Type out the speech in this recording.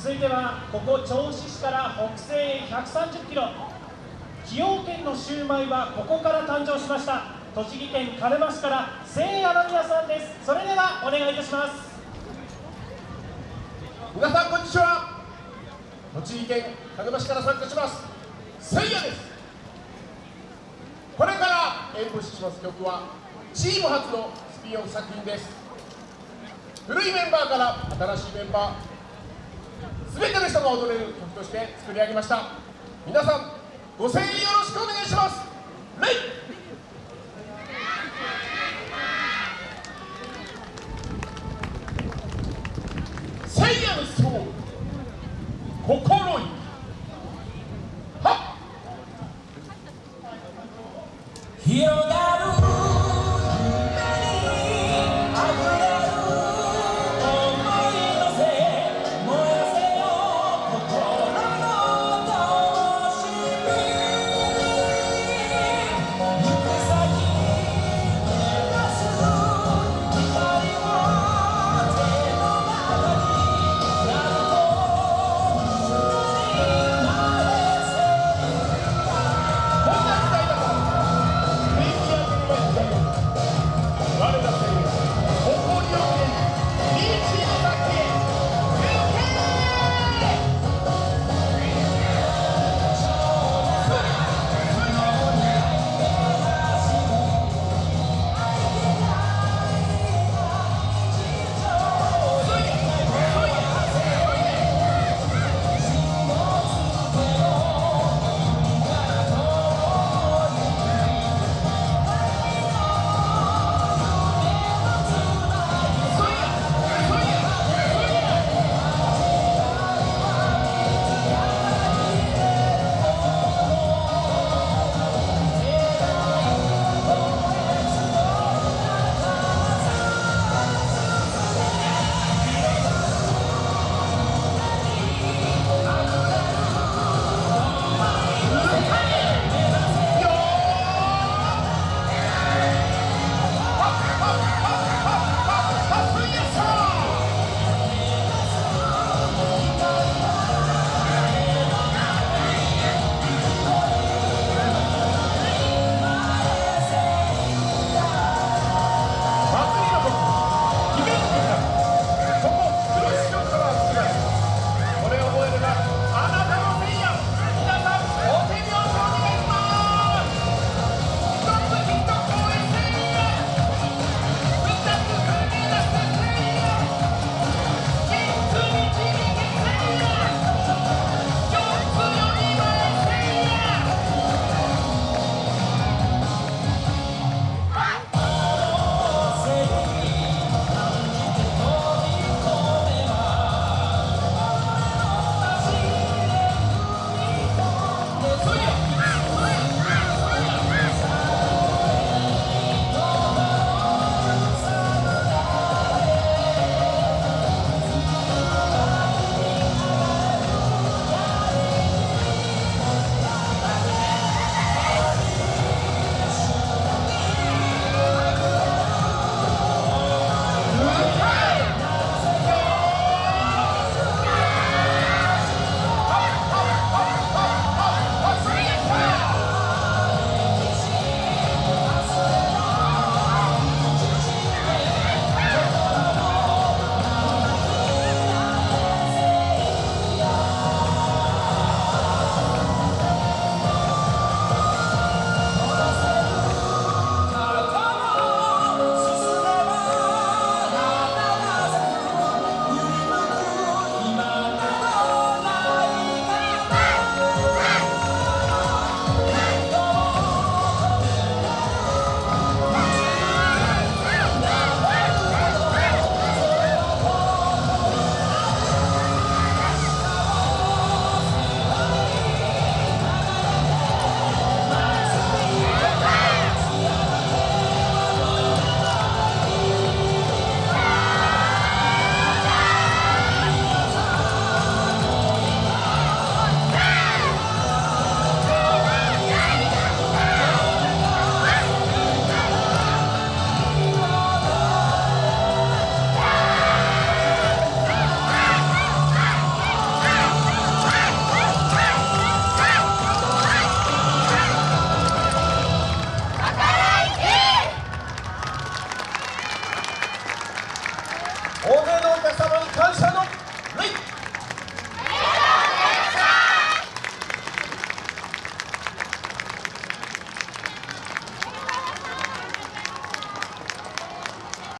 続いてはここ銚子市から北西へ130キロ。崎陽軒のシューマイはここから誕生しました。栃木県鹿沼市から聖夜の宮さんです。それではお願いいたします。皆さんこんにちは。栃木県鹿沼市から参加します。聖夜です。これから演舞します。曲はチーム初のスピンオフ作品です。古いメンバーから新しいメンバー全ての人が踊れる曲として作り上げました。皆さんご声援よろしくお願いします。レイ。心に。はっ。広が